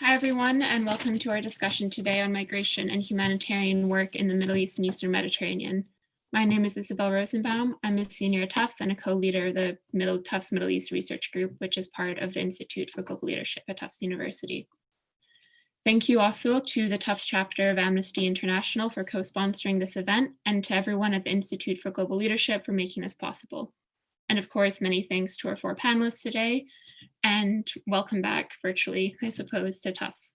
Hi, everyone, and welcome to our discussion today on migration and humanitarian work in the Middle East and Eastern Mediterranean. My name is Isabel Rosenbaum. I'm a senior at Tufts and a co-leader of the Middle Tufts Middle East Research Group, which is part of the Institute for Global Leadership at Tufts University. Thank you also to the Tufts chapter of Amnesty International for co-sponsoring this event and to everyone at the Institute for Global Leadership for making this possible. And of course, many thanks to our four panelists today and welcome back virtually, I suppose, to Tufts.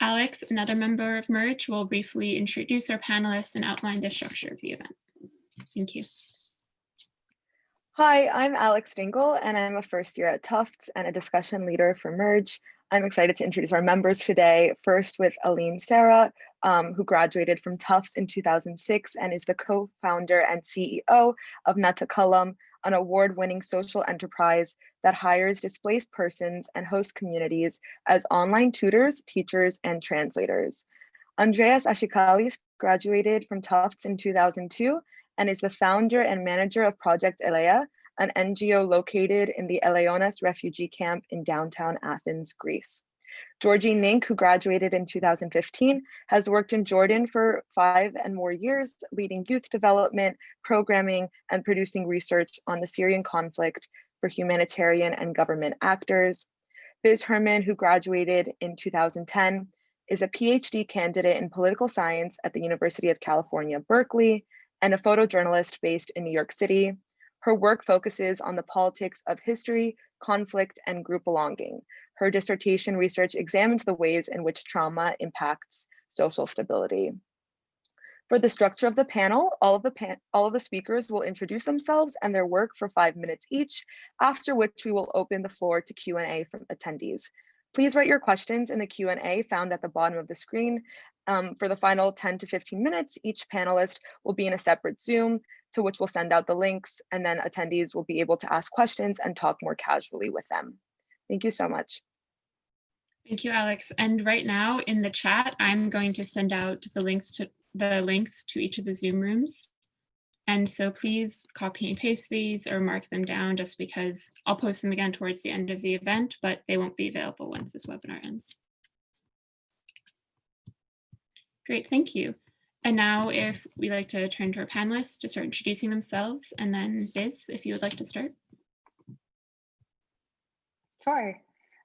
Alex, another member of MERGE, will briefly introduce our panelists and outline the structure of the event. Thank you. Hi, I'm Alex Dingle, and I'm a first year at Tufts and a discussion leader for MERGE. I'm excited to introduce our members today, first with Aline Sara, um, who graduated from Tufts in 2006 and is the co-founder and CEO of Natakallam, an award-winning social enterprise that hires displaced persons and host communities as online tutors, teachers, and translators. Andreas Ashikalis graduated from Tufts in 2002 and is the founder and manager of Project Elea, an NGO located in the Eleonas refugee camp in downtown Athens, Greece. Georgie Nink, who graduated in 2015, has worked in Jordan for five and more years, leading youth development, programming, and producing research on the Syrian conflict for humanitarian and government actors. Biz Herman, who graduated in 2010, is a PhD candidate in political science at the University of California, Berkeley, and a photojournalist based in New York City. Her work focuses on the politics of history, conflict, and group belonging, her dissertation research examines the ways in which trauma impacts social stability. For the structure of the panel, all of the, pan all of the speakers will introduce themselves and their work for five minutes each, after which we will open the floor to Q&A from attendees. Please write your questions in the Q&A found at the bottom of the screen. Um, for the final 10 to 15 minutes, each panelist will be in a separate Zoom to which we'll send out the links and then attendees will be able to ask questions and talk more casually with them. Thank you so much. Thank you, Alex. And right now in the chat, I'm going to send out the links to the links to each of the Zoom rooms. And so please copy and paste these or mark them down just because I'll post them again towards the end of the event, but they won't be available once this webinar ends. Great, thank you. And now if we like to turn to our panelists to start introducing themselves and then Biz, if you would like to start. Sure.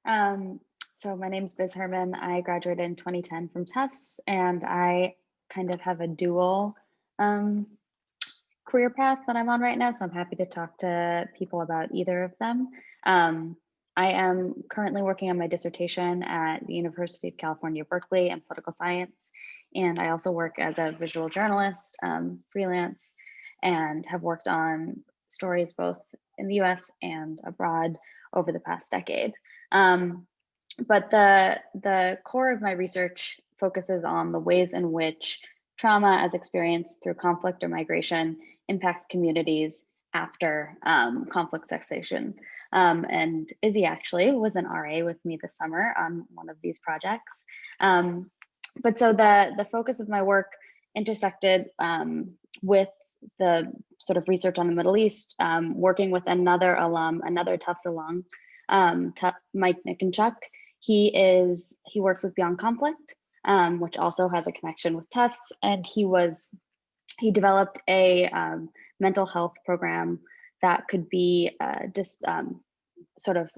Um, so my name is Biz Herman. I graduated in 2010 from Tufts and I kind of have a dual um, career path that I'm on right now. So I'm happy to talk to people about either of them. Um, I am currently working on my dissertation at the University of California, Berkeley in political science. And I also work as a visual journalist, um, freelance, and have worked on stories both in the US and abroad over the past decade. Um, but the, the core of my research focuses on the ways in which trauma as experienced through conflict or migration impacts communities after um, conflict cessation. Um, and Izzy actually was an RA with me this summer on one of these projects. Um, but so the, the focus of my work intersected um, with the sort of research on the Middle East, um, working with another alum, another Tufts alum, um, Mike Niconchuk, he is he works with Beyond Conflict, which also has a connection with Tufts, and he was he developed a um, mental health program that could be uh, just um, sort of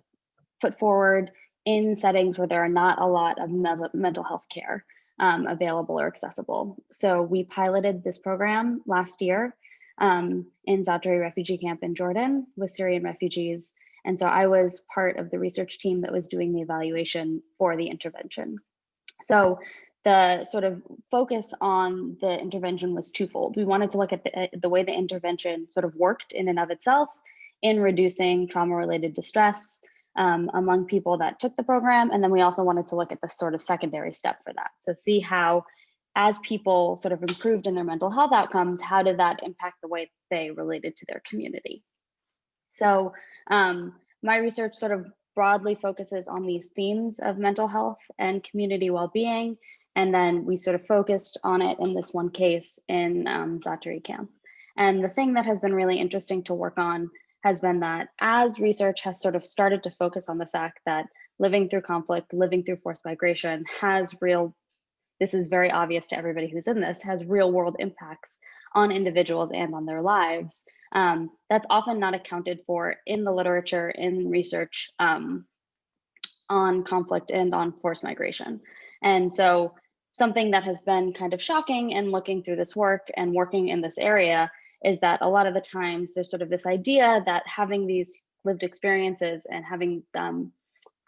put forward in settings where there are not a lot of mental health care um, available or accessible. So we piloted this program last year um, in Zaatari refugee camp in Jordan with Syrian refugees and so I was part of the research team that was doing the evaluation for the intervention. So the sort of focus on the intervention was twofold. We wanted to look at the, the way the intervention sort of worked in and of itself in reducing trauma-related distress um, among people that took the program. And then we also wanted to look at the sort of secondary step for that. So see how, as people sort of improved in their mental health outcomes, how did that impact the way they related to their community? So um, my research sort of broadly focuses on these themes of mental health and community well-being. And then we sort of focused on it in this one case in um, Zaatari camp. And the thing that has been really interesting to work on has been that as research has sort of started to focus on the fact that living through conflict, living through forced migration has real, this is very obvious to everybody who's in this, has real world impacts on individuals and on their lives. Um, that's often not accounted for in the literature, in research um, on conflict and on forced migration. And so something that has been kind of shocking in looking through this work and working in this area is that a lot of the times there's sort of this idea that having these lived experiences and having um,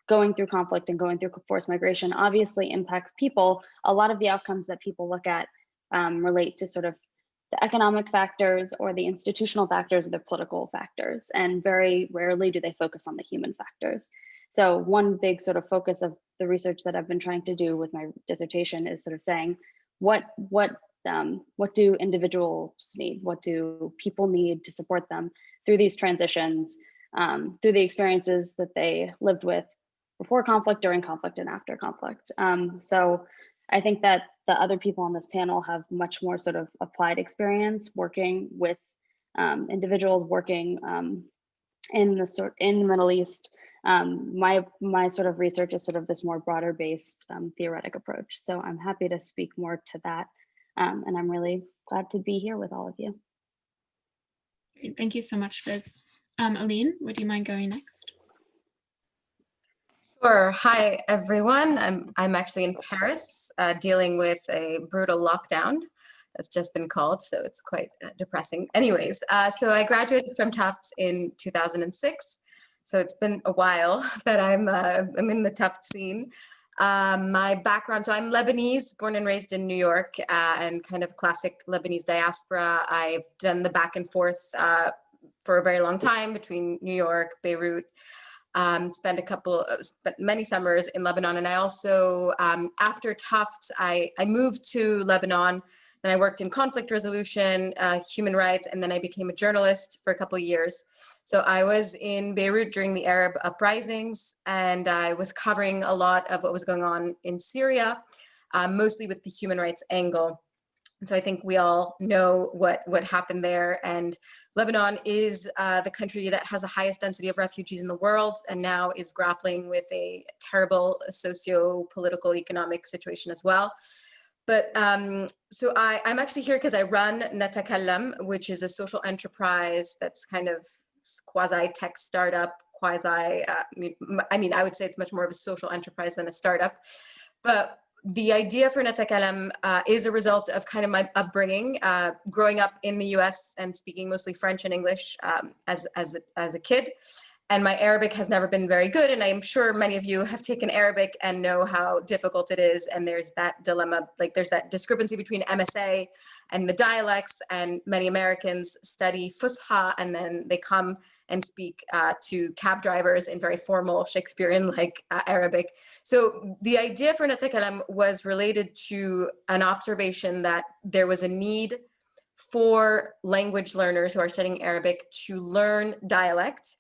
going through conflict and going through forced migration obviously impacts people. A lot of the outcomes that people look at um, relate to sort of the economic factors or the institutional factors or the political factors. And very rarely do they focus on the human factors. So one big sort of focus of the research that I've been trying to do with my dissertation is sort of saying, what, what, um, what do individuals need? What do people need to support them through these transitions, um, through the experiences that they lived with before conflict, during conflict, and after conflict. Um, so I think that the other people on this panel have much more sort of applied experience working with um, individuals working um, in the sort in the Middle East. Um, my my sort of research is sort of this more broader based um, theoretic approach. So I'm happy to speak more to that, um, and I'm really glad to be here with all of you. Great. Thank you so much, Biz. Um, Aline, would you mind going next? Sure. Hi, everyone. I'm, I'm actually in Paris uh, dealing with a brutal lockdown that's just been called, so it's quite uh, depressing. Anyways, uh, so I graduated from Tufts in 2006. So it's been a while that I'm, uh, I'm in the Tufts scene. Um, my background, so I'm Lebanese, born and raised in New York uh, and kind of classic Lebanese diaspora. I've done the back and forth uh, for a very long time between New York, Beirut, um, spent a couple, of, spent many summers in Lebanon. And I also, um, after Tufts, I, I moved to Lebanon and I worked in conflict resolution, uh, human rights, and then I became a journalist for a couple of years. So I was in Beirut during the Arab uprisings, and I was covering a lot of what was going on in Syria, uh, mostly with the human rights angle. And so I think we all know what, what happened there. And Lebanon is uh, the country that has the highest density of refugees in the world and now is grappling with a terrible socio-political economic situation as well. But um, so I, I'm actually here because I run Natakallam, which is a social enterprise that's kind of quasi tech startup, quasi, uh, I mean, I would say it's much more of a social enterprise than a startup. But the idea for Natakallam uh, is a result of kind of my upbringing, uh, growing up in the US and speaking mostly French and English um, as, as, a, as a kid. And my Arabic has never been very good. And I'm sure many of you have taken Arabic and know how difficult it is. And there's that dilemma, like there's that discrepancy between MSA and the dialects. And many Americans study Fusha and then they come and speak uh, to cab drivers in very formal Shakespearean-like uh, Arabic. So the idea for Natakallam was related to an observation that there was a need for language learners who are studying Arabic to learn dialect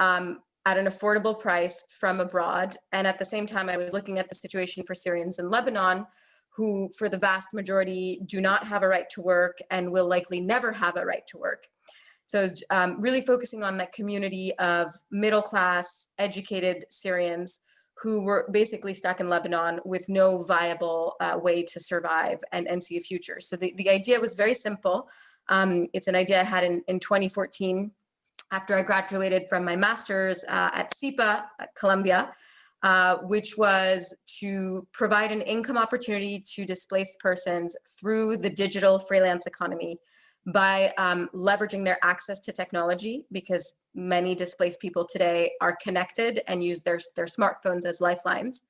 um, at an affordable price from abroad. And at the same time, I was looking at the situation for Syrians in Lebanon, who for the vast majority do not have a right to work and will likely never have a right to work. So um, really focusing on that community of middle class, educated Syrians who were basically stuck in Lebanon with no viable uh, way to survive and, and see a future. So the, the idea was very simple. Um, it's an idea I had in, in 2014 after I graduated from my master's uh, at SIPA at Columbia, uh, which was to provide an income opportunity to displaced persons through the digital freelance economy by um, leveraging their access to technology because many displaced people today are connected and use their, their smartphones as lifelines.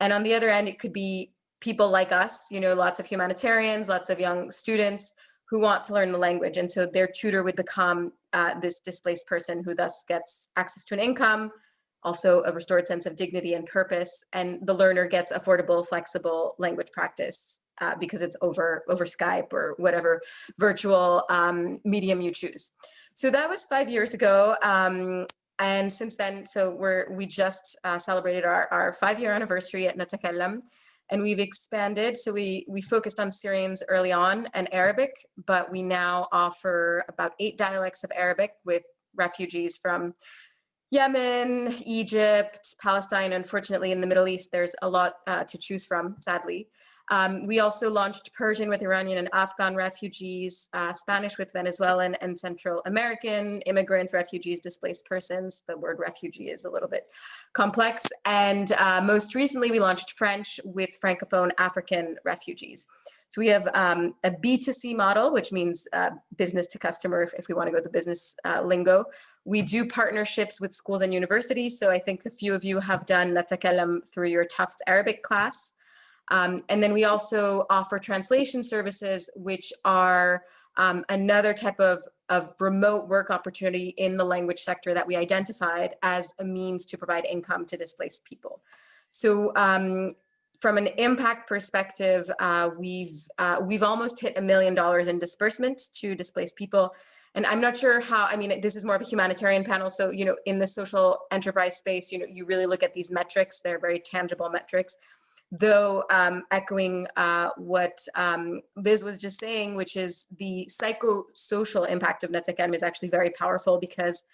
And on the other end, it could be people like us, you know, lots of humanitarians, lots of young students who want to learn the language. And so their tutor would become uh, this displaced person who thus gets access to an income, also a restored sense of dignity and purpose, and the learner gets affordable, flexible language practice uh, because it's over, over Skype or whatever virtual um, medium you choose. So that was five years ago. Um, and since then, so we're, we just uh, celebrated our, our five-year anniversary at Natakallam, and we've expanded. So we, we focused on Syrians early on and Arabic, but we now offer about eight dialects of Arabic with refugees from Yemen, Egypt, Palestine. Unfortunately, in the Middle East, there's a lot uh, to choose from, sadly. Um, we also launched Persian with Iranian and Afghan refugees, uh, Spanish with Venezuelan and Central American immigrant refugees, displaced persons. The word refugee is a little bit complex. And uh, most recently, we launched French with Francophone African refugees. So we have um, a B2C model, which means uh, business to customer, if, if, we want to go the business uh, lingo. We do partnerships with schools and universities. So I think a few of you have done Natakallam through your Tufts Arabic class. Um, and then we also offer translation services, which are um, another type of, of remote work opportunity in the language sector that we identified as a means to provide income to displaced people. So um, from an impact perspective, uh, we've uh, we've almost hit a million dollars in disbursement to displaced people. And I'm not sure how, I mean, this is more of a humanitarian panel. So, you know, in the social enterprise space, you know, you really look at these metrics, they're very tangible metrics though um, echoing uh, what um, Biz was just saying, which is the psychosocial impact of Net is actually very powerful because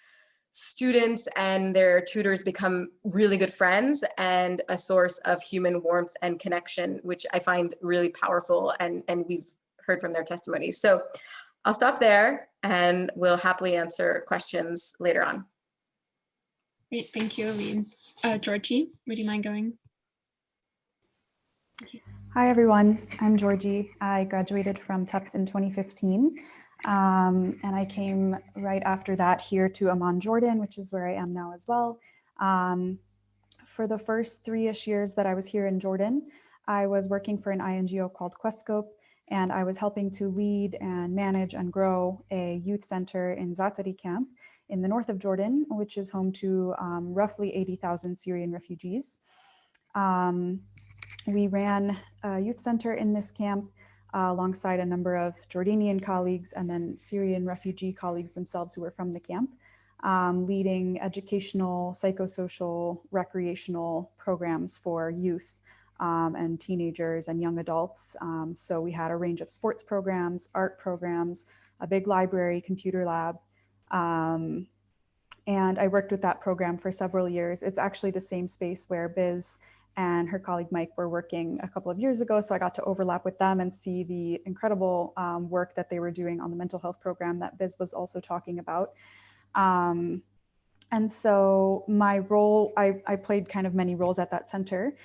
students and their tutors become really good friends and a source of human warmth and connection, which I find really powerful and, and we've heard from their testimonies. So I'll stop there and we'll happily answer questions later on. Great, thank you, Aline. Uh, Georgie, would you mind going? Hi, everyone. I'm Georgie. I graduated from Tufts in 2015. Um, and I came right after that here to Amman, Jordan, which is where I am now as well. Um, for the first three-ish years that I was here in Jordan, I was working for an INGO called Questscope, and I was helping to lead and manage and grow a youth center in Zaatari camp in the north of Jordan, which is home to um, roughly 80,000 Syrian refugees. Um, we ran a youth center in this camp uh, alongside a number of Jordanian colleagues and then Syrian refugee colleagues themselves who were from the camp, um, leading educational, psychosocial, recreational programs for youth um, and teenagers and young adults. Um, so we had a range of sports programs, art programs, a big library, computer lab. Um, and I worked with that program for several years. It's actually the same space where Biz and her colleague Mike were working a couple of years ago. So I got to overlap with them and see the incredible um, work that they were doing on the mental health program that Biz was also talking about. Um, and so my role, I, I played kind of many roles at that center,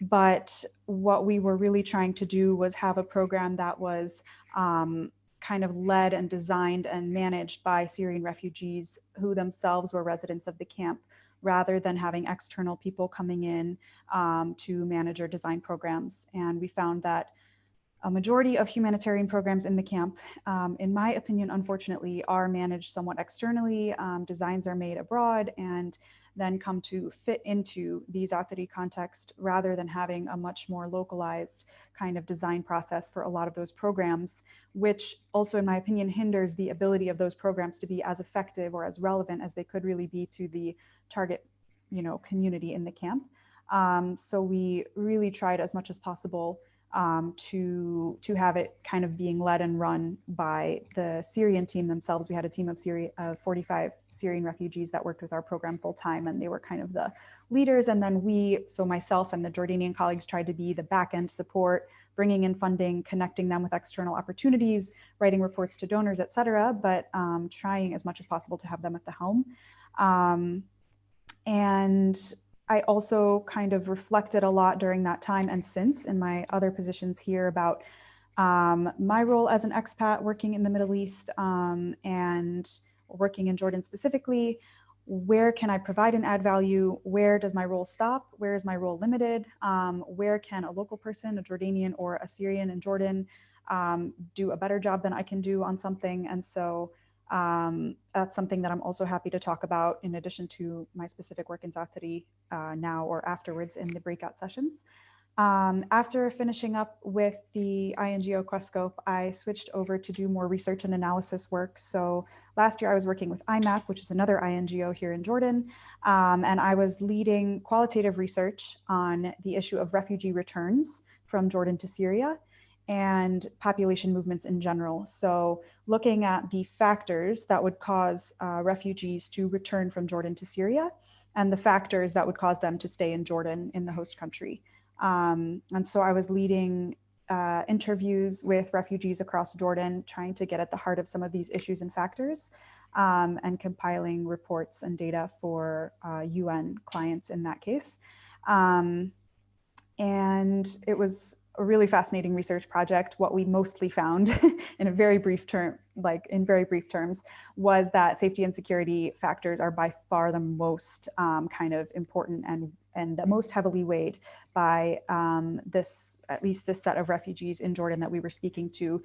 but what we were really trying to do was have a program that was um, kind of led and designed and managed by Syrian refugees who themselves were residents of the camp rather than having external people coming in um, to manage or design programs. And we found that a majority of humanitarian programs in the camp, um, in my opinion, unfortunately, are managed somewhat externally. Um, designs are made abroad and then come to fit into the Zaatari context rather than having a much more localized kind of design process for a lot of those programs, which also, in my opinion, hinders the ability of those programs to be as effective or as relevant as they could really be to the target you know, community in the camp. Um, so we really tried as much as possible um, to, to have it kind of being led and run by the Syrian team themselves. We had a team of Syria, uh, 45 Syrian refugees that worked with our program full time and they were kind of the leaders. And then we, so myself and the Jordanian colleagues tried to be the back end support, bringing in funding, connecting them with external opportunities, writing reports to donors, et cetera, but um, trying as much as possible to have them at the helm. Um, and I also kind of reflected a lot during that time and since in my other positions here about um, my role as an expat working in the Middle East um, and working in Jordan specifically, where can I provide and add value? Where does my role stop? Where is my role limited? Um, where can a local person, a Jordanian or a Syrian in Jordan, um, do a better job than I can do on something? And so um, that's something that I'm also happy to talk about in addition to my specific work in Zaatari uh, now or afterwards in the breakout sessions. Um, after finishing up with the INGO Questscope, I switched over to do more research and analysis work. So last year I was working with iMMAP, which is another INGO here in Jordan, um, and I was leading qualitative research on the issue of refugee returns from Jordan to Syria and population movements in general. So looking at the factors that would cause uh, refugees to return from Jordan to Syria and the factors that would cause them to stay in Jordan in the host country. Um, and so I was leading uh, interviews with refugees across Jordan, trying to get at the heart of some of these issues and factors um, and compiling reports and data for uh, UN clients in that case. Um, and it was a really fascinating research project. What we mostly found in a very brief term, like in very brief terms, was that safety and security factors are by far the most um, kind of important and and the most heavily weighed by um, this, at least this set of refugees in Jordan that we were speaking to.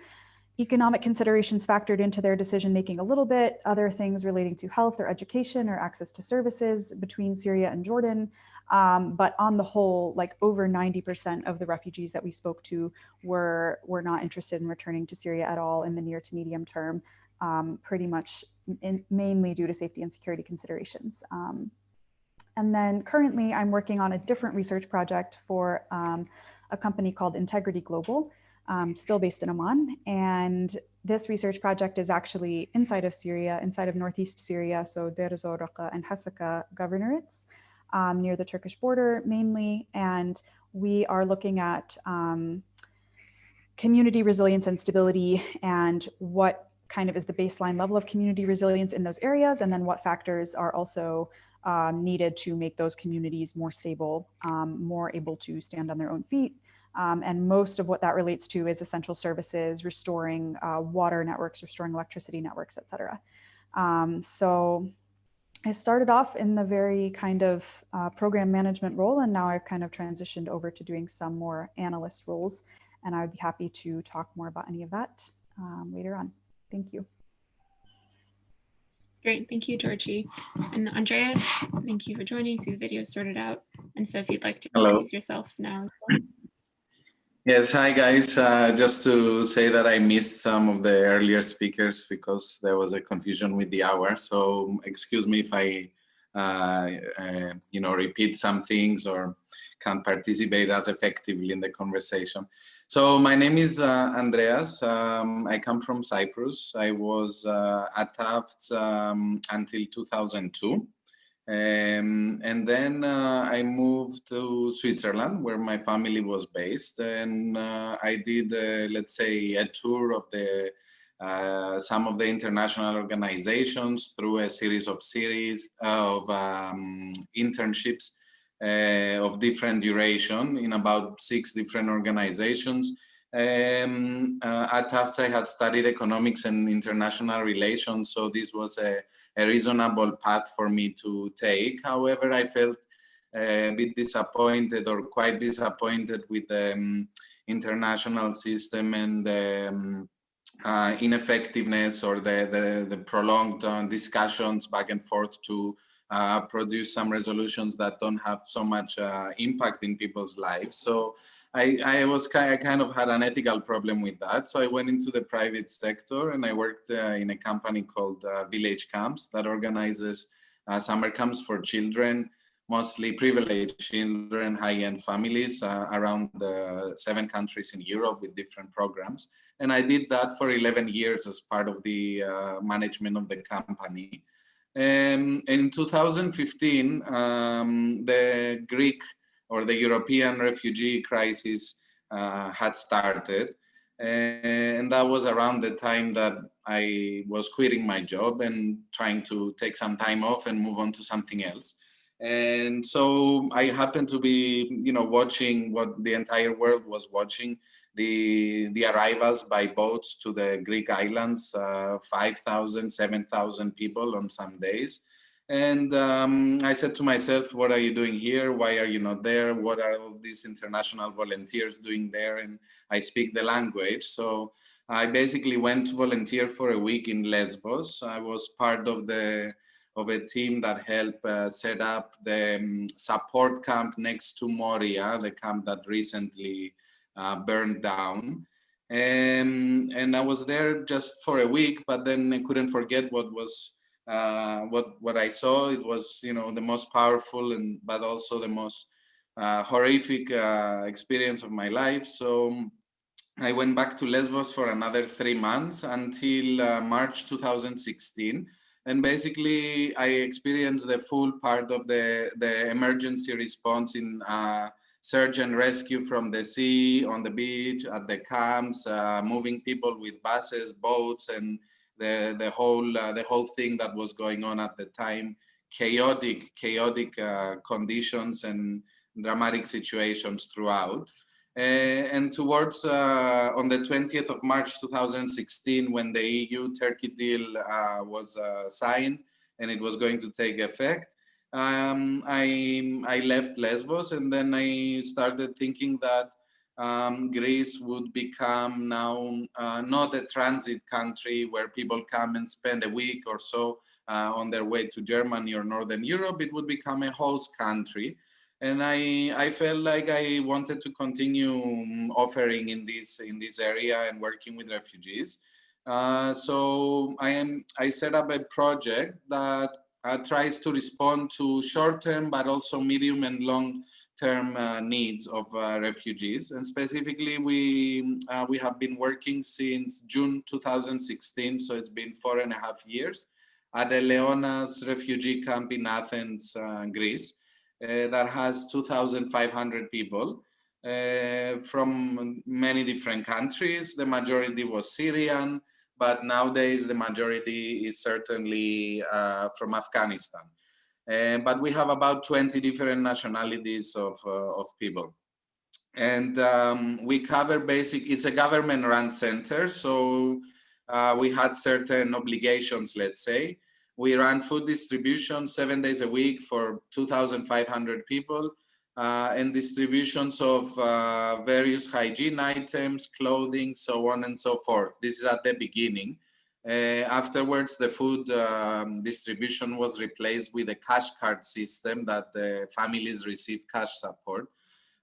Economic considerations factored into their decision making a little bit, other things relating to health or education or access to services between Syria and Jordan, um, but on the whole, like over 90% of the refugees that we spoke to were, were not interested in returning to Syria at all in the near to medium term, um, pretty much in, mainly due to safety and security considerations. Um, and then currently I'm working on a different research project for um, a company called Integrity Global, um, still based in Amman. And this research project is actually inside of Syria, inside of Northeast Syria, so Deir ez-Zor and Hasaka governorates um, near the Turkish border mainly. And we are looking at um, community resilience and stability and what kind of is the baseline level of community resilience in those areas and then what factors are also um, needed to make those communities more stable, um, more able to stand on their own feet. Um, and most of what that relates to is essential services, restoring uh, water networks, restoring electricity networks, et cetera. Um, so I started off in the very kind of uh, program management role, and now I've kind of transitioned over to doing some more analyst roles. And I would be happy to talk more about any of that um, later on. Thank you. Great, thank you, Georgie. And Andreas, thank you for joining. See the video sorted out. And so if you'd like to Hello. introduce yourself now. Yes, hi guys. Uh, just to say that I missed some of the earlier speakers because there was a confusion with the hour. So excuse me if I, uh, uh, you know, repeat some things or can't participate as effectively in the conversation. So my name is uh, Andreas. Um, I come from Cyprus. I was uh, at Tufts um, until 2002. Um, and then uh, I moved to Switzerland where my family was based and uh, I did, uh, let's say, a tour of the uh, some of the international organizations through a series of series of um, internships uh, of different duration in about six different organizations. Um, uh, at Tufts, I had studied economics and international relations, so this was a a reasonable path for me to take. However, I felt a bit disappointed or quite disappointed with the um, international system and the um, uh, ineffectiveness or the, the, the prolonged uh, discussions back and forth to uh, produce some resolutions that don't have so much uh, impact in people's lives. So I, I was kind, I kind of had an ethical problem with that. So I went into the private sector and I worked uh, in a company called uh, Village Camps that organizes uh, summer camps for children, mostly privileged children, high-end families around the seven countries in Europe with different programs. And I did that for 11 years as part of the management of the company. Um, in 2015, um, the Greek or the European refugee crisis uh, had started. And that was around the time that I was quitting my job and trying to take some time off and move on to something else. And so I happened to be, you know, watching what the entire world was watching, the, the arrivals by boats to the Greek islands, uh, 5,000, 7,000 people on some days. And um, I said to myself, what are you doing here? Why are you not there? What are all these international volunteers doing there? And I speak the language. So I basically went to volunteer for a week in Lesbos. I was part of the of a team that helped uh, set up the um, support camp next to Moria, the camp that recently uh, burned down. And, and I was there just for a week, but then I couldn't forget what was uh, what what I saw. It was you know the most powerful and but also the most uh, horrific uh, experience of my life. So I went back to Lesbos for another three months until uh, March 2016. And basically, I experienced the full part of the, the emergency response in uh, search and rescue from the sea, on the beach, at the camps, uh, moving people with buses, boats, and the, the, whole, uh, the whole thing that was going on at the time. Chaotic, chaotic uh, conditions and dramatic situations throughout. Uh, and towards uh, on the 20th of March 2016, when the EU-Turkey deal uh, was signed and it was going to take effect, um, I, I left Lesbos and then I started thinking that um, Greece would become now uh, not a transit country where people come and spend a week or so uh, on their way to Germany or Northern Europe. It would become a host country and I, I felt like I wanted to continue um, offering in this in this area and working with refugees. Uh, so I am I set up a project that uh, tries to respond to short-term but also medium and long-term uh, needs of uh, refugees. And specifically, we uh, we have been working since June 2016, so it's been four and a half years at Eleonas refugee camp in Athens, uh, Greece. Uh, that has 2,500 people from many different countries. The majority was Syrian, but nowadays the majority is certainly uh, from Afghanistan. But we have about 20 different nationalities of, uh, of people. And um, we cover basic, it's a government run center. So uh, we had certain obligations, let's say. We run food distribution seven days a week for 2,500 people and distributions of uh, various hygiene items, clothing, so on and so forth. This is at the beginning. Uh, afterwards, the food um, distribution was replaced with a cash card system that the families receive cash support.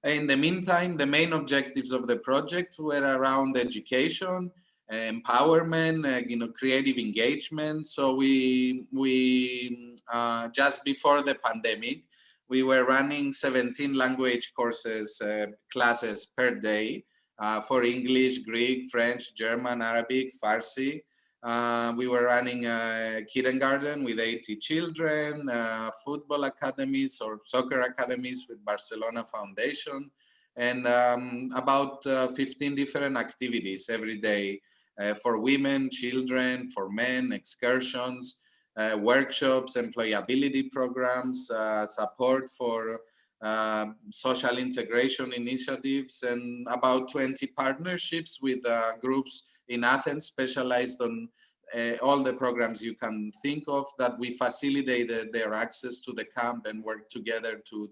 In the meantime, the main objectives of the project were around education, empowerment, uh, you know, creative engagement. So we we uh, just before the pandemic, we were running 17 language courses uh, classes per day uh, for English, Greek, French, German, Arabic, Farsi. Uh, we were running a kindergarten with 80 children, uh, football academies or soccer academies with Barcelona Foundation, and um, about 15 different activities every day uh, for women, children, for men, excursions, uh, workshops, employability programs, uh, support for uh, social integration initiatives, and about 20 partnerships with uh, groups in Athens specialized on uh, all the programs you can think of that we facilitated their access to the camp and work together to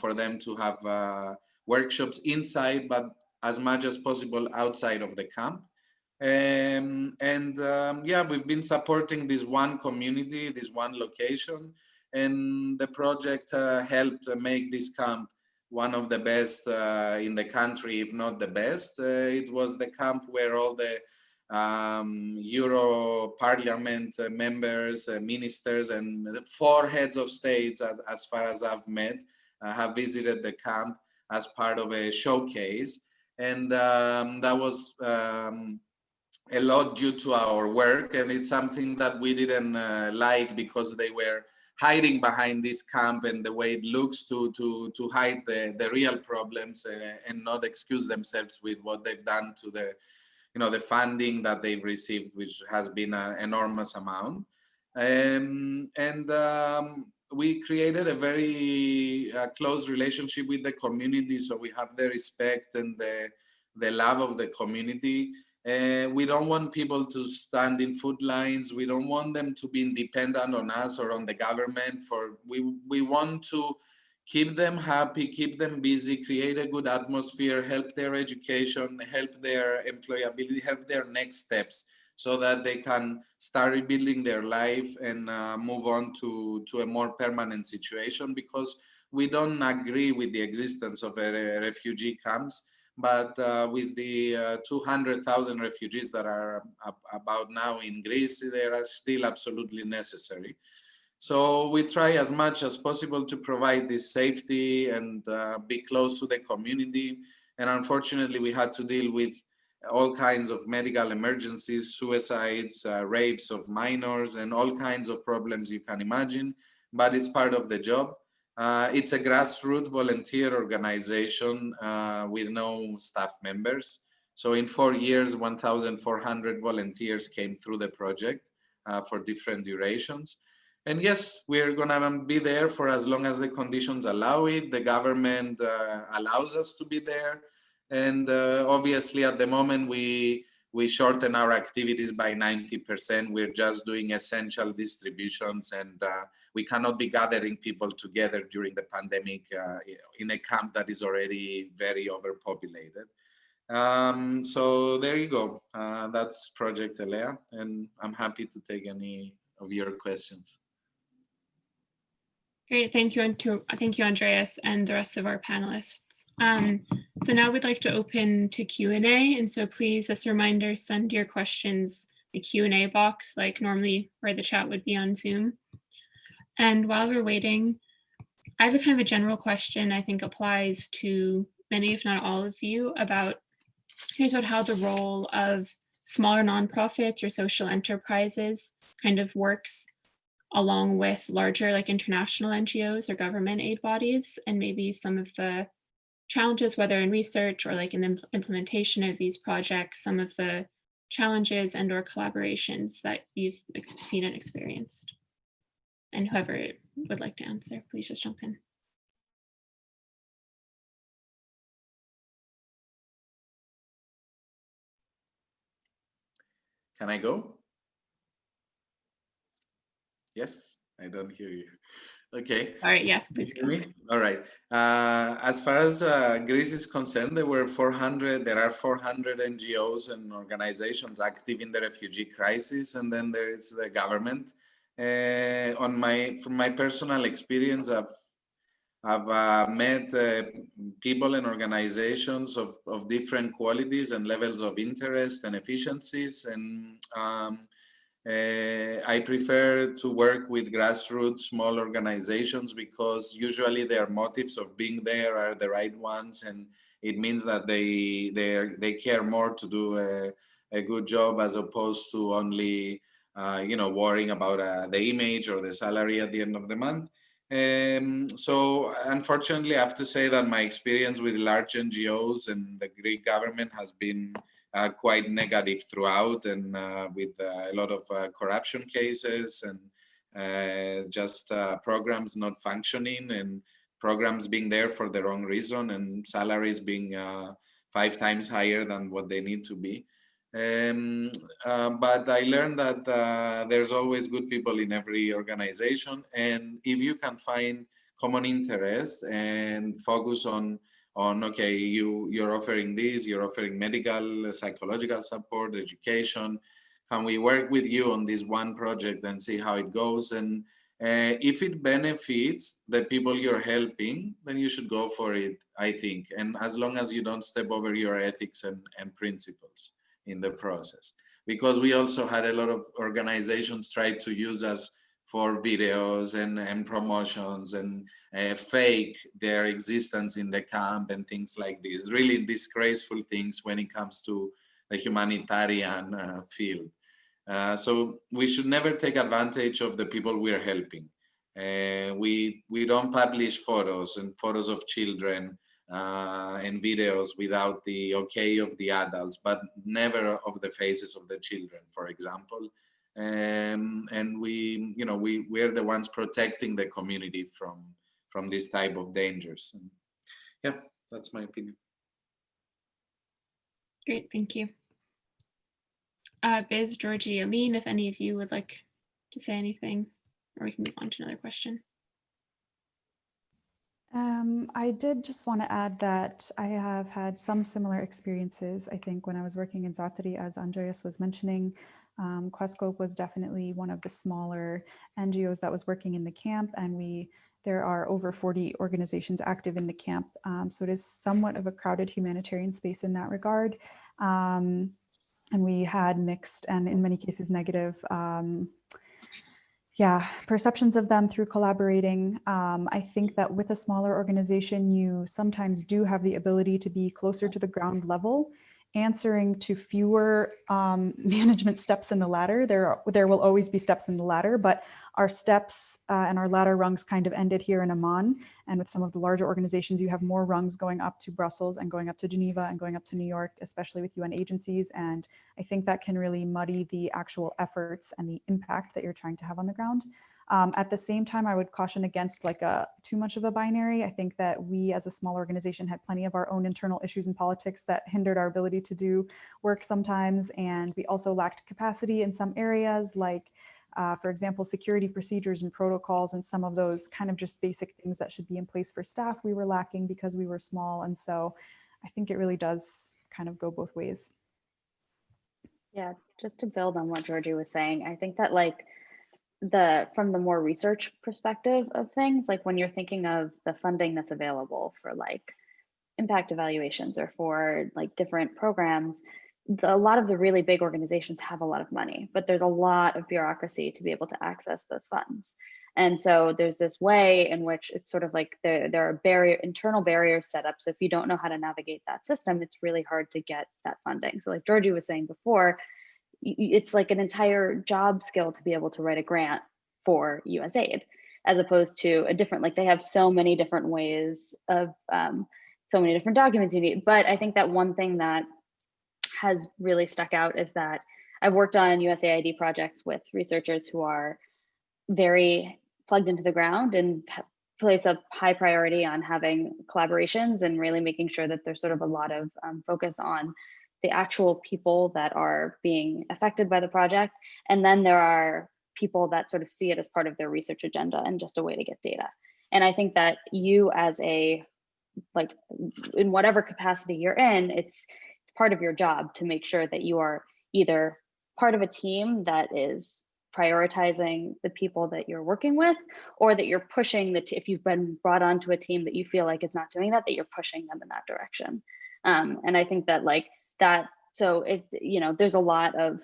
for them to have workshops inside, but as much as possible outside of the camp. Um, and um, yeah, we've been supporting this one community, this one location, and the project uh, helped make this camp one of the best uh, in the country, if not the best. Uh, it was the camp where all the um, Euro Parliament uh, members, uh, ministers, and four heads of states, as far as I've met, uh, have visited the camp as part of a showcase. And um, that was um, a lot due to our work and it's something that we didn't uh, like because they were hiding behind this camp and the way it looks to to to hide the the real problems uh, and not excuse themselves with what they've done to the you know the funding that they've received which has been an enormous amount. Um, and um, we created a very uh, close relationship with the community so we have the respect and the the love of the community uh, we don't want people to stand in food lines. We don't want them to be independent on us or on the government. For we we want to keep them happy, keep them busy, create a good atmosphere, help their education, help their employability, help their next steps, so that they can start rebuilding their life and uh, move on to to a more permanent situation. Because we don't agree with the existence of refugee camps but uh, with the uh, 200,000 refugees that are about now in Greece, they are still absolutely necessary. So we try as much as possible to provide this safety and uh, be close to the community. And unfortunately, we had to deal with all kinds of medical emergencies, suicides, uh, rapes of minors, and all kinds of problems you can imagine, but it's part of the job. Uh, it's a grassroots volunteer organization uh, with no staff members. So in four years, 1,400 volunteers came through the project uh, for different durations. And yes, we're gonna be there for as long as the conditions allow it. The government uh, allows us to be there. And uh, obviously at the moment we, we shorten our activities by 90%. We're just doing essential distributions and uh, we cannot be gathering people together during the pandemic uh, in a camp that is already very overpopulated. Um, so there you go. Uh, that's Project Elea, and I'm happy to take any of your questions. Great, thank you, And to, thank you, Andreas, and the rest of our panelists. Um, so now we'd like to open to Q&A, and so please, as a reminder, send your questions the Q&A box, like normally where the chat would be on Zoom. And while we're waiting, I have a kind of a general question I think applies to many, if not all of you, about here's about how the role of smaller nonprofits or social enterprises kind of works along with larger like international NGOs or government aid bodies and maybe some of the challenges, whether in research or like in the implementation of these projects, some of the challenges and or collaborations that you've seen and experienced. And whoever would like to answer, please just jump in. Can I go? Yes, I don't hear you. Okay. All right, yes, please go. All right. Uh, as far as uh, Greece is concerned, there were 400, there are 400 NGOs and organizations active in the refugee crisis, and then there is the government. Uh, on my, from my personal experience, I've I've uh, met uh, people and organizations of, of different qualities and levels of interest and efficiencies. And um, uh, I prefer to work with grassroots small organizations because usually their motives of being there are the right ones. And it means that they, they, they care more to do a, a good job as opposed to only, uh, you know, worrying about uh, the image or the salary at the end of the month. Um, so unfortunately, I have to say that my experience with large NGOs and the Greek government has been uh, quite negative throughout and uh, with uh, a lot of uh, corruption cases and uh, just programs not functioning and programs being there for the wrong reason and salaries being five times higher than what they need to be. Um, uh, but I learned that uh, there's always good people in every organization. And if you can find common interests and focus on, on okay, you, you're offering this, you're offering medical, psychological support, education, can we work with you on this one project and see how it goes? And uh, if it benefits the people you're helping, then you should go for it, I think. And as long as you don't step over your ethics and, and principles in the process because we also had a lot of organizations try to use us for videos and, and promotions and uh, fake their existence in the camp and things like this. Really disgraceful things when it comes to the humanitarian uh, field. Uh, so we should never take advantage of the people we're helping. Uh, we we don't publish photos and photos of children uh, and videos without the okay of the adults, but never of the faces of the children, for example. Um, and we, you know, we we're the ones protecting the community from from this type of dangers. And yeah, that's my opinion. Great, thank you. Uh, Biz, Georgie, Aline, if any of you would like to say anything, or we can move on to another question. Um, I did just want to add that I have had some similar experiences. I think when I was working in Zaatari, as Andreas was mentioning, um, Questscope was definitely one of the smaller NGOs that was working in the camp, and we there are over 40 organizations active in the camp. Um, so it is somewhat of a crowded humanitarian space in that regard. Um, and we had mixed and in many cases negative um, yeah, perceptions of them through collaborating. Um, I think that with a smaller organization, you sometimes do have the ability to be closer to the ground level, answering to fewer um, management steps in the ladder. There, are- there will always be steps in the ladder, but our steps uh, and our ladder rungs kind of ended here in Amman. And with some of the larger organizations, you have more rungs going up to Brussels and going up to Geneva and going up to New York, especially with UN agencies. And I think that can really muddy the actual efforts and the impact that you're trying to have on the ground. Um, at the same time, I would caution against like a too much of a binary. I think that we as a small organization had plenty of our own internal issues and politics that hindered our ability to do work sometimes. And we also lacked capacity in some areas like uh, for example, security procedures and protocols and some of those kind of just basic things that should be in place for staff, we were lacking because we were small. And so I think it really does kind of go both ways. Yeah, just to build on what Georgie was saying, I think that like the from the more research perspective of things, like when you're thinking of the funding that's available for like impact evaluations or for like different programs, the, a lot of the really big organizations have a lot of money, but there's a lot of bureaucracy to be able to access those funds. And so there's this way in which it's sort of like there, there are barrier internal barriers set up. So if you don't know how to navigate that system, it's really hard to get that funding. So like Georgie was saying before, it's like an entire job skill to be able to write a grant for USAID, as opposed to a different, like they have so many different ways of um, so many different documents you need. But I think that one thing that has really stuck out is that I've worked on USAID projects with researchers who are very plugged into the ground and place a high priority on having collaborations and really making sure that there's sort of a lot of um, focus on the actual people that are being affected by the project. And then there are people that sort of see it as part of their research agenda and just a way to get data. And I think that you as a, like in whatever capacity you're in, it's it's part of your job to make sure that you are either part of a team that is prioritizing the people that you're working with or that you're pushing the if you've been brought onto a team that you feel like is not doing that that you're pushing them in that direction. Um, and i think that like that so if you know there's a lot of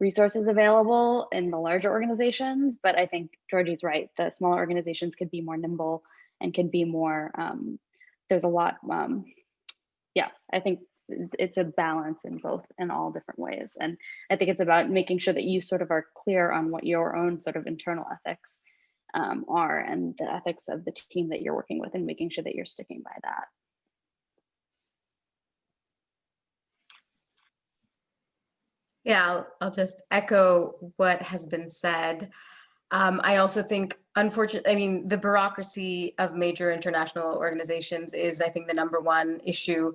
resources available in the larger organizations but i think georgie's right the smaller organizations could be more nimble and can be more um, there's a lot um, yeah i think it's- a balance in both in all different ways and i think it's about making sure that you sort of are clear on what your own sort of internal ethics um, are and the ethics of the team that you're working with and making sure that you're sticking by that Yeah, I'll, I'll just echo what has been said. Um, I also think, unfortunately, I mean, the bureaucracy of major international organizations is, I think, the number one issue.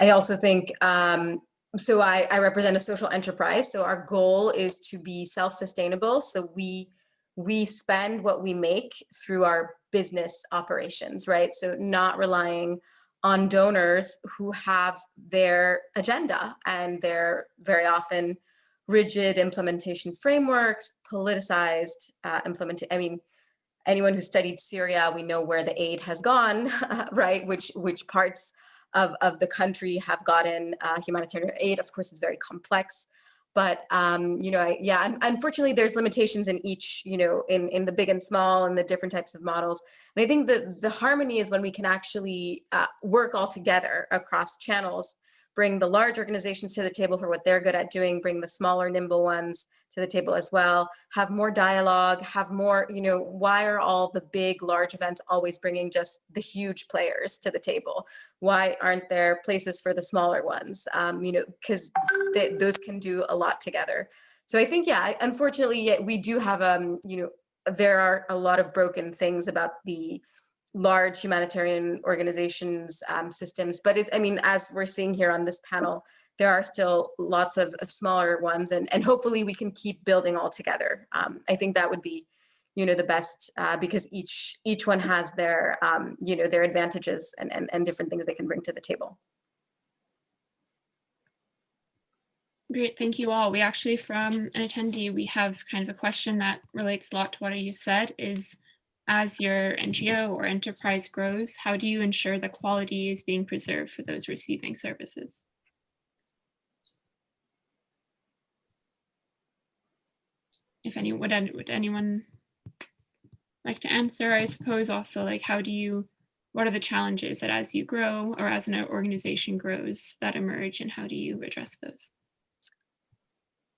I also think, um, so I, I represent a social enterprise. So our goal is to be self-sustainable. So we we spend what we make through our business operations, right? So not relying on donors who have their agenda and they're very often rigid implementation frameworks, politicized uh, implementation. I mean, anyone who studied Syria, we know where the aid has gone, right? Which which parts of, of the country have gotten uh, humanitarian aid. Of course, it's very complex, but um, you know, I, yeah, unfortunately, there's limitations in each, you know, in in the big and small and the different types of models. And I think the the harmony is when we can actually uh, work all together across channels bring the large organizations to the table for what they're good at doing, bring the smaller, nimble ones to the table as well, have more dialogue, have more, you know, why are all the big, large events always bringing just the huge players to the table? Why aren't there places for the smaller ones? Um, you know, because those can do a lot together. So I think, yeah, unfortunately, yeah, we do have, um, you know, there are a lot of broken things about the large humanitarian organizations um, systems but it, i mean as we're seeing here on this panel there are still lots of uh, smaller ones and, and hopefully we can keep building all together um, i think that would be you know the best uh, because each each one has their um, you know their advantages and, and and different things they can bring to the table Great, thank you all. We actually, from an attendee, we have kind of a question that relates a lot to what you said is, as your NGO or enterprise grows, how do you ensure the quality is being preserved for those receiving services? if any, would, would anyone like to answer? I suppose also like, how do you, what are the challenges that as you grow or as an organization grows that emerge and how do you address those?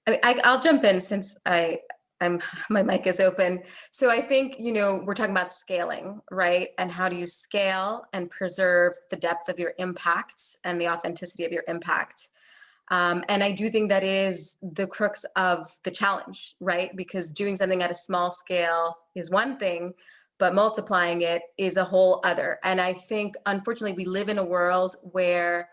I, mean, I'll jump in since I, I'm, my mic is open. So I think, you know, we're talking about scaling, right? And how do you scale and preserve the depth of your impact and the authenticity of your impact? Um, and I do think that is the crux of the challenge, right? Because doing something at a small scale is one thing, but multiplying it is a whole other. And I think, unfortunately, we live in a world where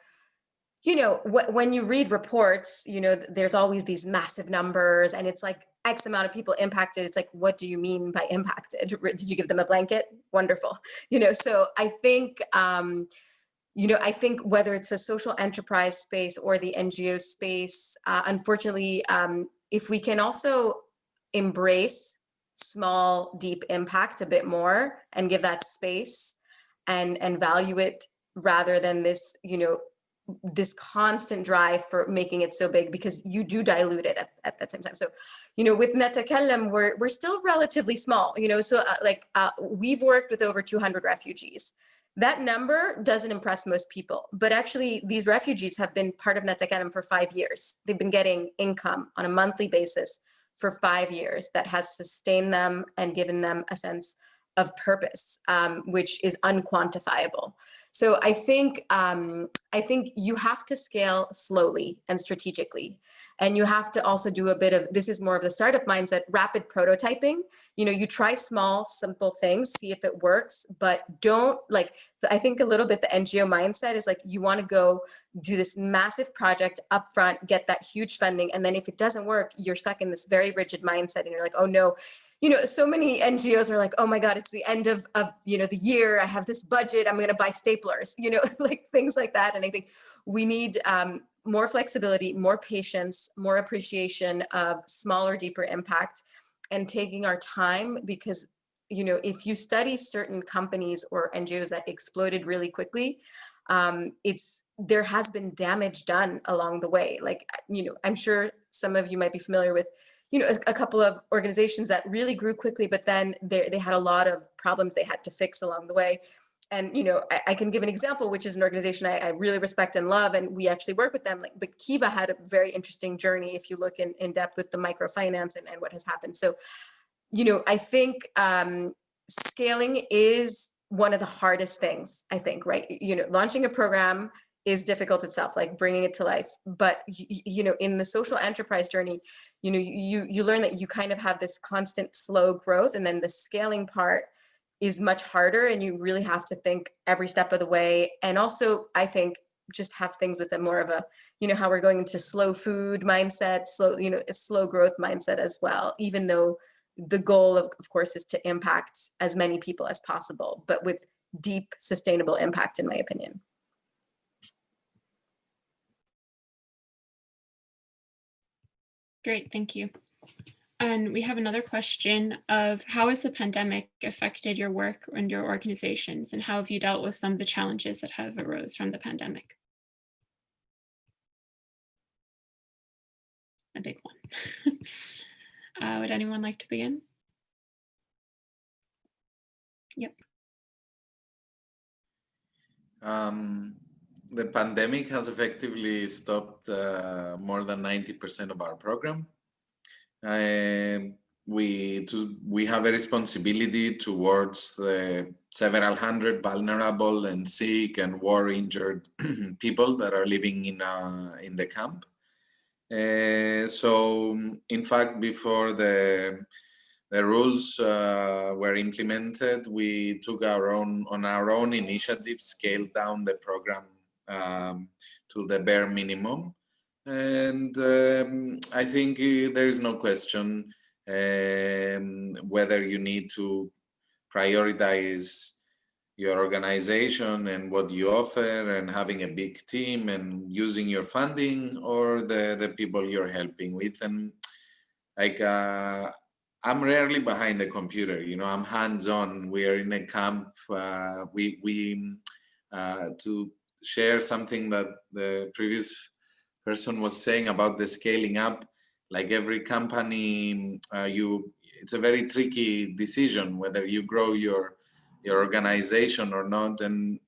you know, wh- when you read reports, you know, there's always these massive numbers and it's like X amount of people impacted. It's like, what do you mean by impacted? Did you give them a blanket? Wonderful. You know, so I think, um, you know, I think whether it's a social enterprise space or the NGO space, uh, unfortunately, um, if we can also embrace small, deep impact a bit more and give that space and and value it rather than this, you know, this constant drive for making it so big because you do dilute it at, at the same time. So, you know, with Natakallam, we're, we're still relatively small, you know, so uh, like uh, we've worked with over 200 refugees. That number doesn't impress most people, but actually these refugees have been part of Natakallam for five years. They've been getting income on a monthly basis for five years that has sustained them and given them a sense of purpose, um, which is unquantifiable. So I think um, I think you have to scale slowly and strategically. And you have to also do a bit of this is more of the startup mindset, rapid prototyping. You know, you try small, simple things, see if it works, but don't like I think a little bit the NGO mindset is like you want to go do this massive project upfront, get that huge funding, and then if it doesn't work, you're stuck in this very rigid mindset, and you're like, oh no, you know, so many NGOs are like, oh my God, it's the end of, of you know, the year. I have this budget. I'm going to buy staplers, you know, like things like that. And I think we need um, more flexibility, more patience, more appreciation of smaller, deeper impact and taking our time because, you know, if you study certain companies or NGOs that exploded really quickly, um, it's there has been damage done along the way. Like, you know, I'm sure some of you might be familiar with you know, a, a, couple of organizations that really grew quickly, but then they, they had a lot of problems they had to fix along the way. And, you know, I, I can give an example, which is an organization I, I, really respect and love, and we actually work with them. Like, but Kiva had a very interesting journey if you look in, in depth with the microfinance and, and what has happened. So, you know, I think um, scaling is one of the hardest things, I think, right? You know, launching a program is difficult itself like bringing it to life but you, know in the social enterprise journey you know you you learn that you kind of have this constant slow growth and then the scaling part is much harder and you really have to think every step of the way and also i think just have things with them more of a you know how we're going into slow food mindset slow you know a slow growth mindset as well even though the goal of, of course is to impact as many people as possible but with deep sustainable impact in my opinion Great, thank you. And we have another question of how has the pandemic affected your work and your organizations and how have you dealt with some of the challenges that have arose from the pandemic? A big one. uh, would anyone like to begin? Yep. Um, the pandemic has effectively stopped uh, more than 90% of our program. Uh, we, to, we have a responsibility towards the several hundred vulnerable and sick and war injured people that are living in, uh, in the camp. Uh, so in fact, before the the rules uh, were implemented, we took our own on our own initiative, scaled down the program um, to the bare minimum. And um, I think uh, there is no question um, whether you need to prioritize your organization and what you offer and having a big team and using your funding or the, the people you're helping with. And like, uh, I'm rarely behind the computer, you know, I'm hands-on. We are in a camp. Uh, we, we uh, to share something that the previous person was saying about the scaling up. like every company, uh, you it's a very tricky decision whether you grow your your organization or not. And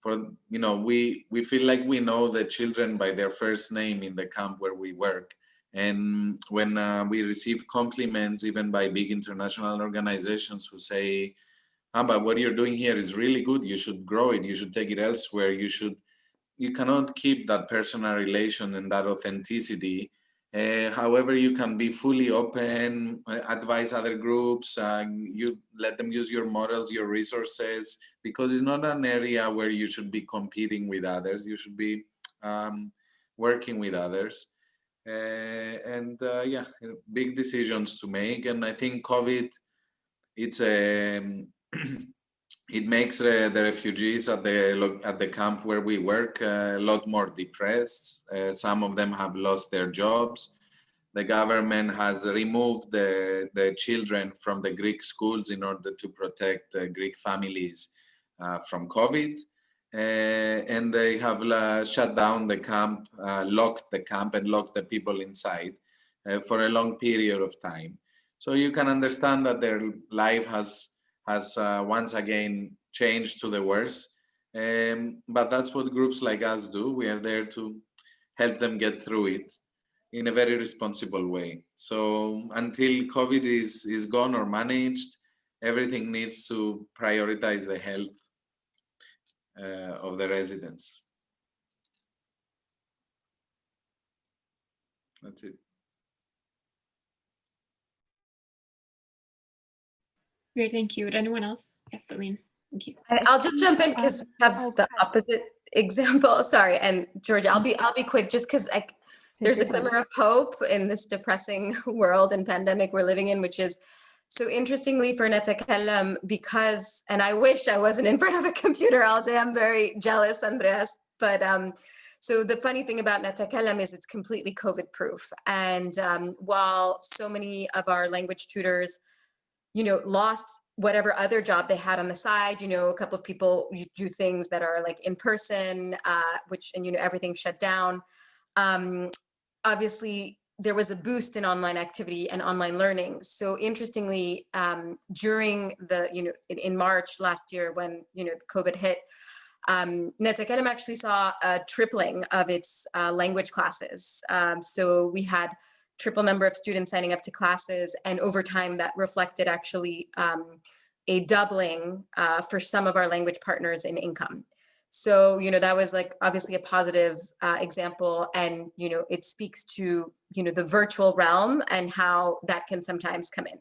for you know, we we feel like we know the children by their first name in the camp where we work. And when uh, we receive compliments, even by big international organizations who say, but what you're doing here is really good. You should grow it. You should take it elsewhere. You should, you cannot keep that personal relation and that authenticity. Uh, however, you can be fully open, uh, advise other groups, uh, you let them use your models, your resources, because it's not an area where you should be competing with others. You should be um, working with others. Uh, and yeah, big decisions to make. And I think COVID, it's a, it makes uh, the refugees at the at the camp where we work uh, a lot more depressed. Uh, some of them have lost their jobs. The government has removed the, the children from the Greek schools in order to protect Greek families uh, from COVID. Uh, and they have uh, shut down the camp, locked the camp and locked the people inside for a long period of time. So you can understand that their life has, has once again changed to the worse. Um, but that's what groups like us do. We are there to help them get through it in a very responsible way. So until COVID is, is gone or managed, everything needs to prioritize the health uh, of the residents. That's it. Great, thank you. Would anyone else? Yes, Aline. Thank you. I'll just jump in because we have the opposite example. Sorry, and Georgia, I'll be I'll be quick just because I there's a glimmer of hope in this depressing world and pandemic we're living in, which is so interestingly for Natakallam, because, and I wish I wasn't in front of a computer all day, I'm very jealous, Andreas, but um, so the funny thing about Natakallam is it's completely COVID proof. And um, while so many of our language tutors, you know, lost whatever other job they had on the side, you know, a couple of people do things that are like in person, uh, which, and, you know, everything shut down. Um, obviously there was a boost in online activity and online learning. So interestingly, um, during the, you know, in, in, March last year when, you know, COVID hit, um, Natakallam actually saw a tripling of its uh, language classes. Um, so we had triple number of students signing up to classes and over time that reflected actually um, a doubling uh, for some of our language partners in income. So, you know, that was like obviously a positive uh, example and, you know, it speaks to, you know, the virtual realm and how that can sometimes come in.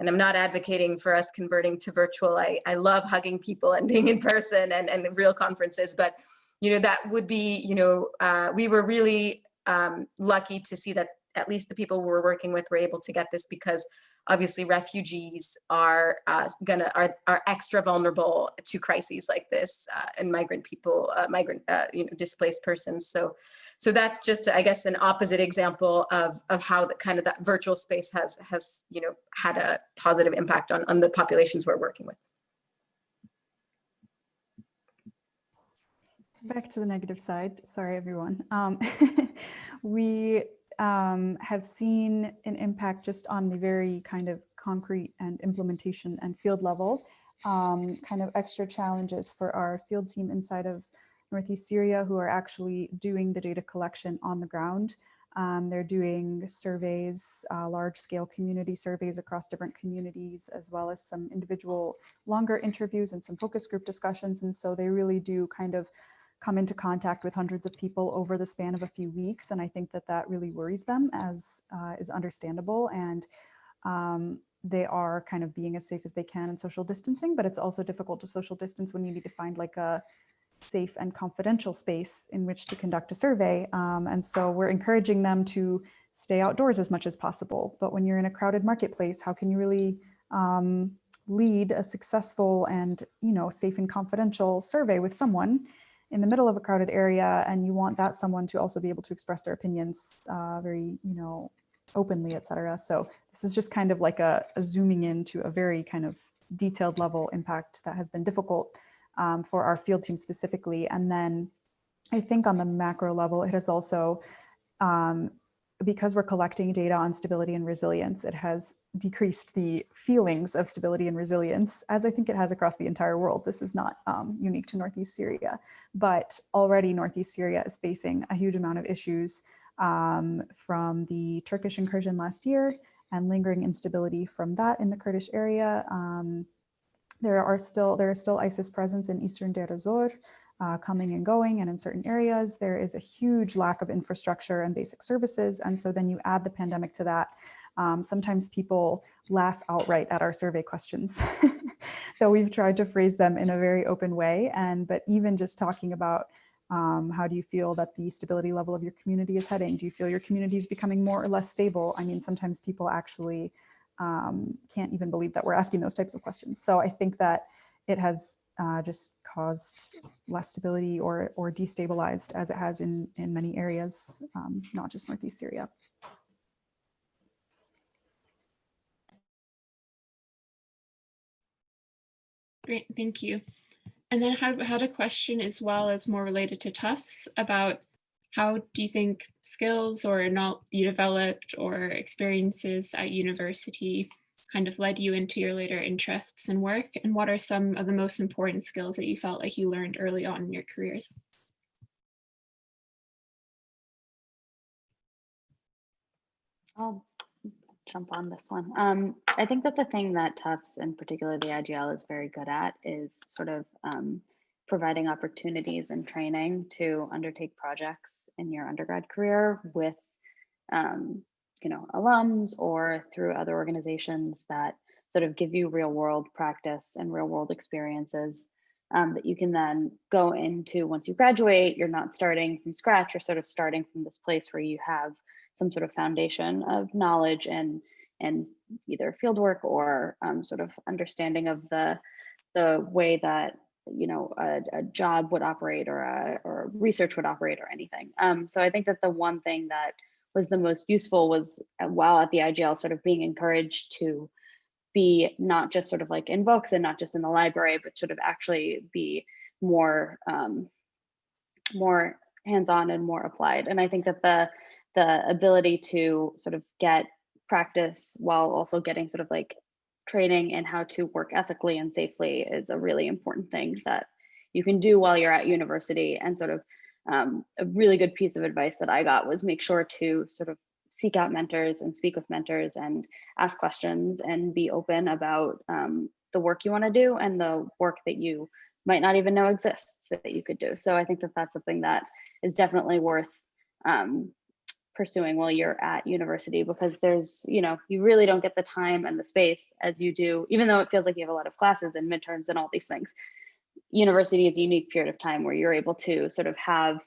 And I'm not advocating for us converting to virtual. I, I love hugging people and being in person and, and real conferences, but, you know, that would be, you know, uh, we were really um, lucky to see that at least the people we were working with were able to get this because obviously refugees are uh, gonna are, are extra vulnerable to crises like this uh, and migrant people uh, migrant uh, you know displaced persons. So so that's just i guess an opposite example of of how the kind of that virtual space has has you know had a positive impact on on the populations we're working with. Back to the negative side. Sorry everyone. Um, we um, have seen an impact just on the very kind of concrete and implementation and field level, um, kind of extra challenges for our field team inside of Northeast Syria who are actually doing the data collection on the ground. Um, they're doing surveys, uh, large scale community surveys across different communities, as well as some individual longer interviews and some focus group discussions. And so they really do kind of come into contact with hundreds of people over the span of a few weeks. And I think that that really worries them as uh, is understandable. And um, they are kind of being as safe as they can in social distancing, but it's also difficult to social distance when you need to find like a safe and confidential space in which to conduct a survey. Um, and so we're encouraging them to stay outdoors as much as possible. But when you're in a crowded marketplace, how can you really um, lead a successful and you know safe and confidential survey with someone in the middle of a crowded area and you want that someone to also be able to express their opinions uh, very, you know, openly, etc. So this is just kind of like a, a, zooming into a very kind of detailed level impact that has been difficult um, for our field team specifically. And then I think on the macro level, it has also, um, because we're collecting data on stability and resilience, it has decreased the feelings of stability and resilience, as I think it has across the entire world. This is not um, unique to Northeast Syria, but already Northeast Syria is facing a huge amount of issues um, from the Turkish incursion last year and lingering instability from that in the Kurdish area. Um, there are still there is still ISIS presence in eastern Deir ez-Zor, uh, coming and going, and in certain areas there is a huge lack of infrastructure and basic services. And so then you add the pandemic to that. Um, sometimes people laugh outright at our survey questions, though we've tried to phrase them in a very open way. And but even just talking about um, how do you feel that the stability level of your community is heading? Do you feel your community is becoming more or less stable? I mean, sometimes people actually um, can't even believe that we're asking those types of questions. So I think that it has uh, just caused less stability or, or destabilized as it has in, in many areas, um, not just Northeast Syria. Great, thank you. And then I had a question as well as more related to Tufts about how do you think skills or not you developed or experiences at university kind of led you into your later interests and work? And what are some of the most important skills that you felt like you learned early on in your careers? I'll jump on this one. Um, I think that the thing that Tufts and particularly the IGL is very good at is sort of um, providing opportunities and training to undertake projects in your undergrad career with um, you know alums or through other organizations that sort of give you real world practice and real world experiences um, that you can then go into once you graduate you're not starting from scratch you're sort of starting from this place where you have some sort of foundation of knowledge and and either fieldwork or um, sort of understanding of the the way that you know a, a job would operate or a, or research would operate or anything. Um, so I think that the one thing that was the most useful was uh, while at the IGL sort of being encouraged to be not just sort of like in books and not just in the library, but sort of actually be more um, more hands-on and more applied. And I think that the the ability to sort of get practice while also getting sort of like training in how to work ethically and safely is a really important thing that you can do while you're at university and sort of um, a really good piece of advice that I got was make sure to sort of seek out mentors and speak with mentors and ask questions and be open about um, the work you want to do and the work that you might not even know exists that you could do. So I think that that's something that is definitely worth um, pursuing while you're at university because there's, you know, you really don't get the time and the space as you do, even though it feels like you have a lot of classes and midterms and all these things. University is a unique period of time where you're able to sort of have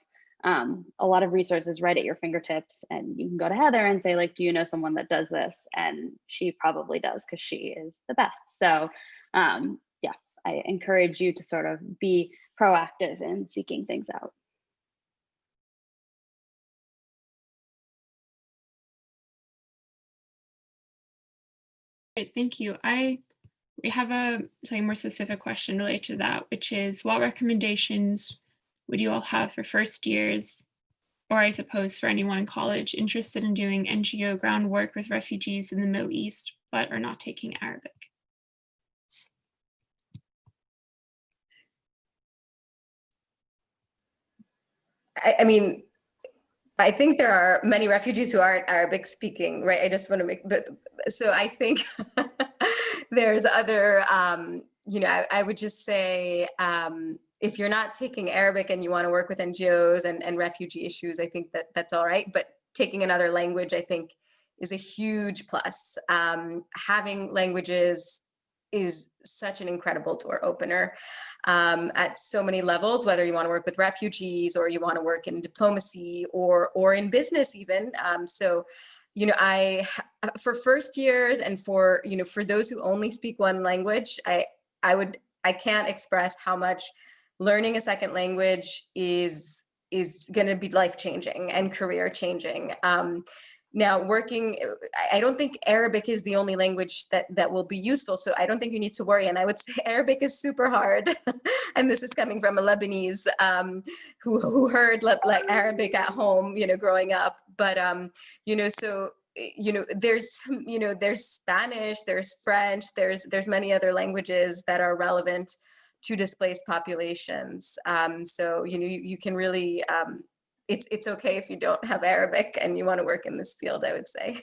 um, a lot of resources right at your fingertips and you can go to Heather and say like, do you know someone that does this? And she probably does because she is the best. So um, yeah, I encourage you to sort of be proactive in seeking things out. Great, thank you. I we have a slightly more specific question related to that, which is what recommendations would you all have for first years, or I suppose for anyone in college interested in doing NGO groundwork with refugees in the Middle East, but are not taking Arabic? I, I mean, I think there are many refugees who aren't Arabic speaking, right? I just want to make, but, so I think there's other, um, you know, I, I, would just say, um, if you're not taking Arabic and you want to work with NGOs and, and refugee issues, I think that that's all right. But taking another language, I think is a huge plus. Um, having languages is such an incredible door opener um, at so many levels, whether you want to work with refugees or you want to work in diplomacy or, or in business even. Um, so, you know, I, for first years and for, you know, for those who only speak one language, I, I would, I can't express how much learning a second language is, is going to be life changing and career changing. Um, now working, I- I don't think Arabic is the only language that, that will be useful. So I don't think you need to worry. And I would say Arabic is super hard. and this is coming from a Lebanese um, who, who heard like Arabic at home, you know, growing up. But, um, you know, so eh, you know there's you know there's spanish there's french there's there's many other languages that are relevant to displaced populations um so you know you, you can really um it's it's okay if you don't have arabic and you want to work in this field i would say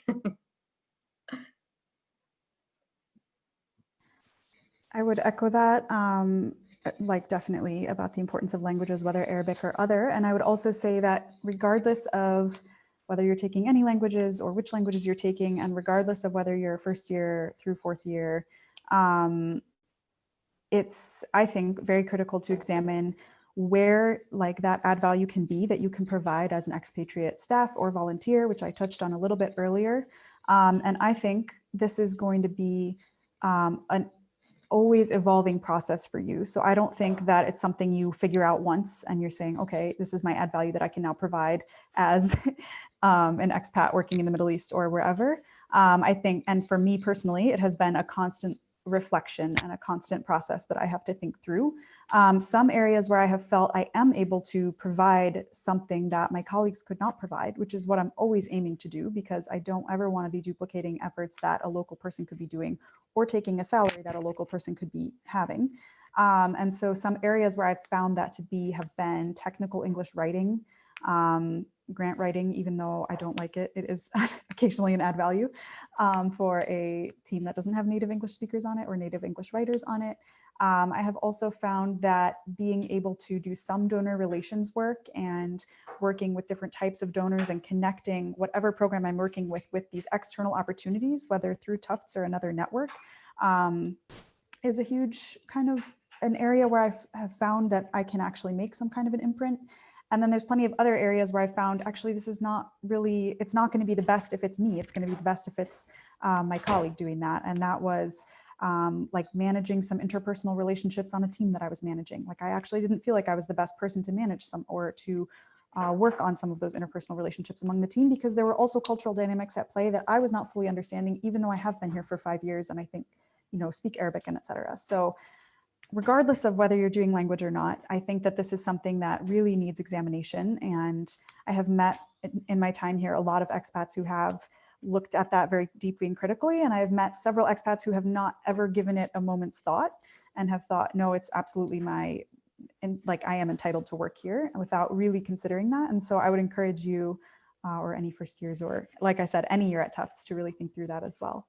I would echo that, um, uh, like definitely about the importance of languages, whether Arabic or other. And I would also say that regardless of whether you're taking any languages or which languages you're taking, and regardless of whether you're first year through fourth year, um, it's, I think, very critical to examine where like that add value can be that you can provide as an expatriate staff or volunteer, which I touched on a little bit earlier. Um, and I think this is going to be um, an always evolving process for you. So I don't think that it's something you figure out once and you're saying, okay, this is my add value that I can now provide as um, an expat working in the Middle East or wherever. Um, I think, and for me personally, it has been a constant reflection and a constant process that I have to think through. Um, some areas where I have felt I am able to provide something that my colleagues could not provide, which is what I'm always aiming to do because I don't ever want to be duplicating efforts that a local person could be doing or taking a salary that a local person could be having. Um, and so some areas where I've found that to be have been technical English writing, um, grant writing, even though I don't like it, it is occasionally an add value um, for a team that doesn't have native English speakers on it or native English writers on it. Um, I have also found that being able to do some donor relations work and working with different types of donors and connecting whatever program I'm working with with these external opportunities, whether through Tufts or another network, um, is a huge kind of an area where I've have found that I can actually make some kind of an imprint. And then there's plenty of other areas where I found actually this is not really, it's not going to be the best if it's me. It's going to be the best if it's um, my colleague doing that. And that was um, like managing some interpersonal relationships on a team that I was managing. Like I actually didn't feel like I was the best person to manage some or to uh, work on some of those interpersonal relationships among the team because there were also cultural dynamics at play that I was not fully understanding, even though I have been here for five years and I think, you know, speak Arabic and et cetera. So regardless of whether you're doing language or not, I think that this is something that really needs examination. And I have met in, my time here a lot of expats who have looked at that very deeply and critically. And I've met several expats who have not ever given it a moment's thought and have thought, no, it's absolutely my, and like I am entitled to work here without really considering that. And so I would encourage you uh, or any first years or like I said, any year at Tufts to really think through that as well.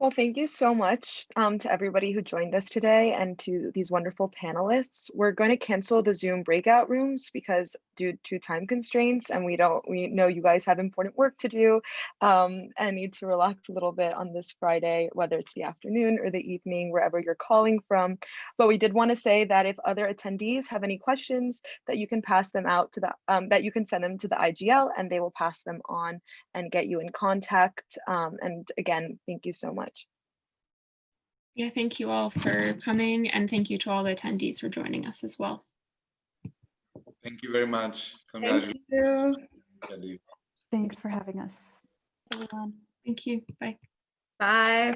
Well, thank you so much um, to everybody who joined us today and to these wonderful panelists. We're going to cancel the Zoom breakout rooms because due to time constraints and we don't, we know you guys have important work to do um, and need to relax a little bit on this Friday, whether it's the afternoon or the evening, wherever you're calling from. But we did want to say that if other attendees have any questions that you can pass them out to the, um, that you can send them to the IGL and they will pass them on and get you in contact. Um, and again, thank you so much. Yeah, thank you all for coming and thank you to all the attendees for joining us as well. Thank you very much. thank Congratulations. you Thanks for having us. Everyone. Thank you. Bye. bye